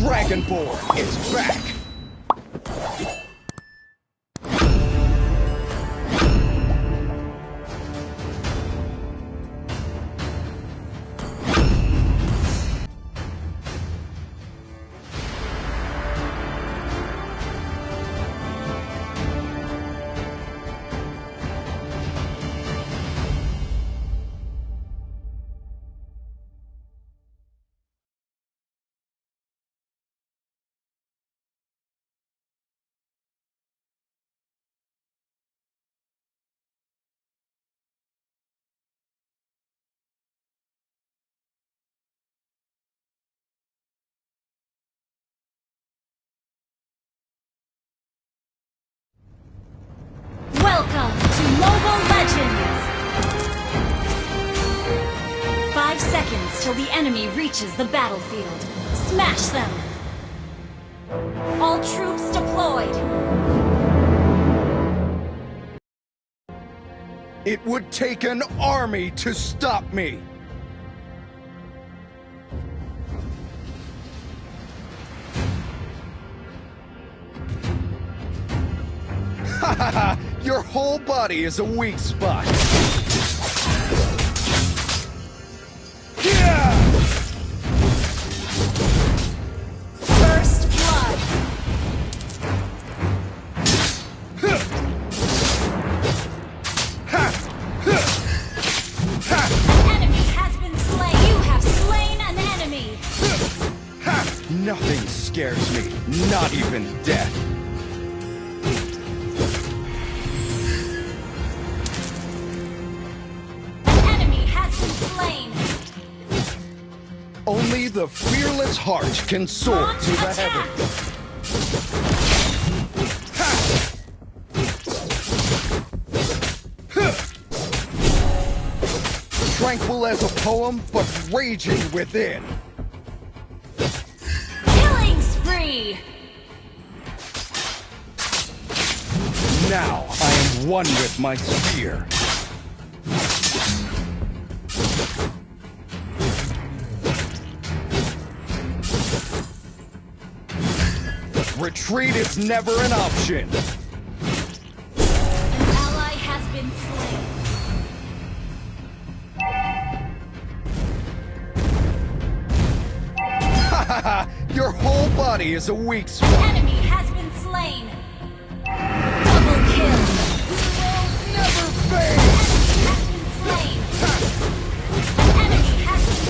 Dragonborn is back! Seconds till the enemy reaches the battlefield. Smash them! All troops deployed! It would take an army to stop me! Your whole body is a weak spot! Scares me, not even death. An enemy has been slain! Only the fearless heart can soar Launch to the heavens. Tranquil as a poem, but raging within. Now I am one with my spear. Retreat is never an option. An ally has been slain. Your whole body is a weak spot. Enemy has been slain. Double kill. Never fade. Enemy has been slain. Enemy has been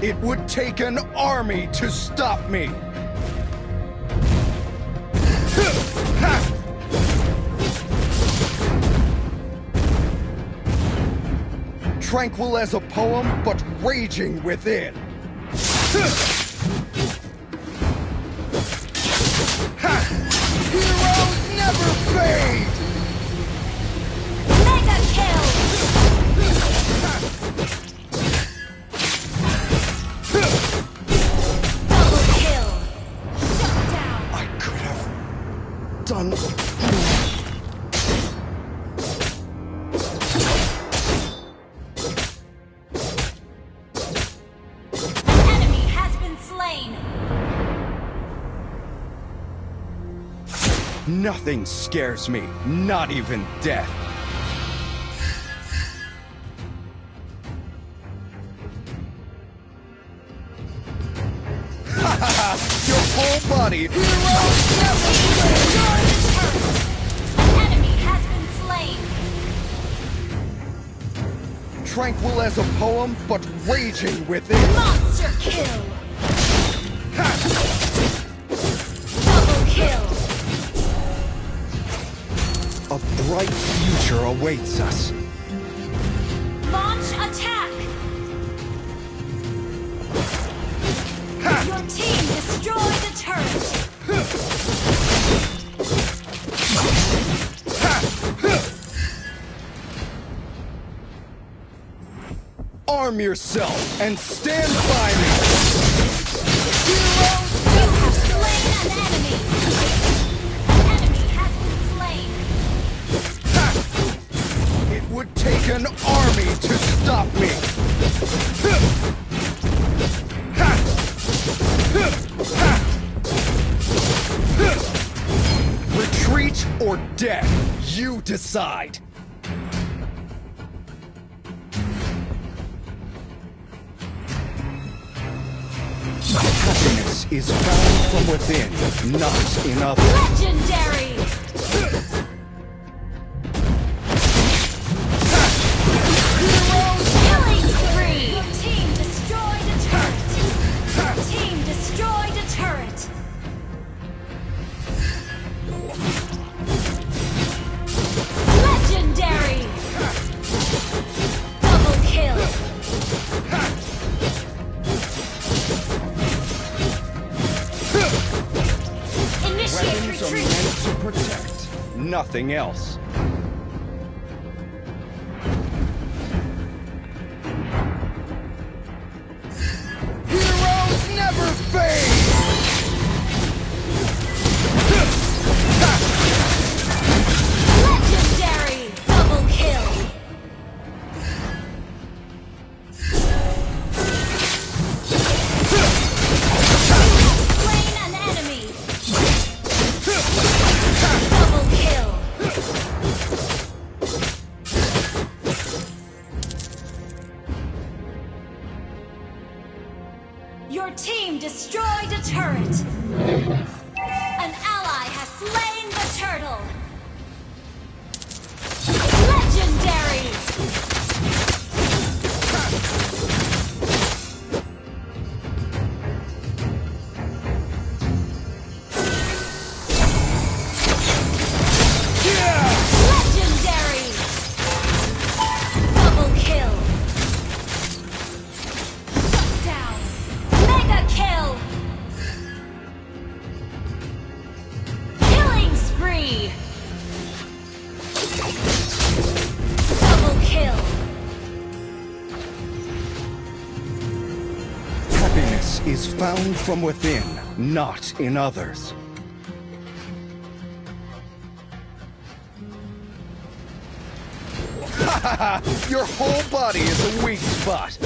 slain. It would take an army to stop me. Tranquil as a poem, but raging within. been. Nothing scares me, not even death. Your whole body! Enemy has been slain. Tranquil as a poem, but raging within. Monster kill. Future awaits us. Launch attack. Your team destroyed the turret. Arm yourself and stand by me! You have slain an enemy. Take an army to stop me! Retreat or death, you decide! Happiness is found from within, not in others. Legendary! Nothing else. Found from within, not in others. Your whole body is a weak spot.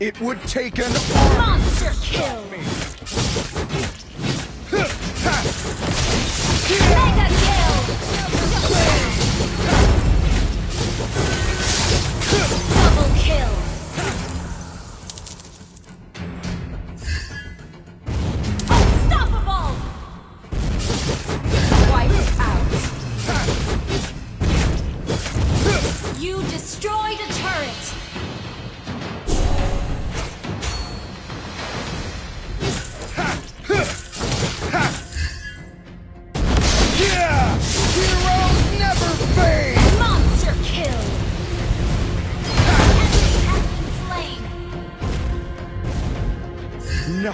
It would take an. Monster kill! Mega kill! Double kill!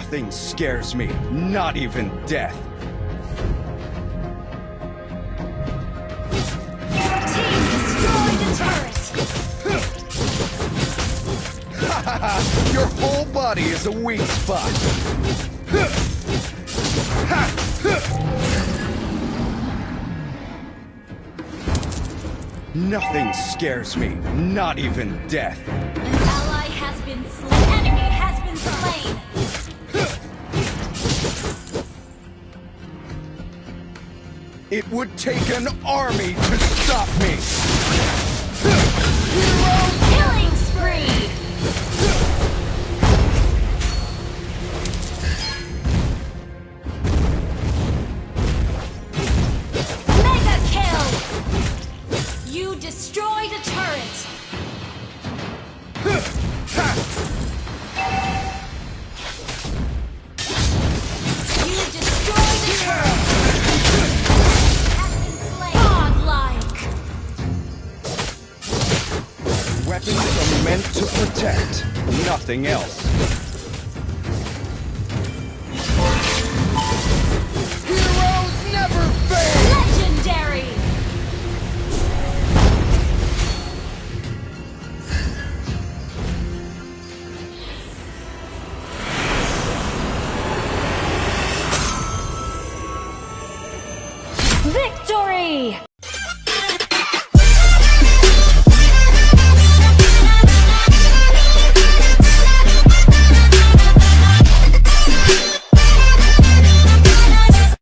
Nothing scares me, not even death. Your team destroyed a turret! Your whole body is a weak spot. Nothing scares me, not even death. An ally has been slain. Enemy has been slain. It would take an army to stop me. Killing spree. Mega kill. You destroyed a turret. Weapons are meant to protect, nothing else.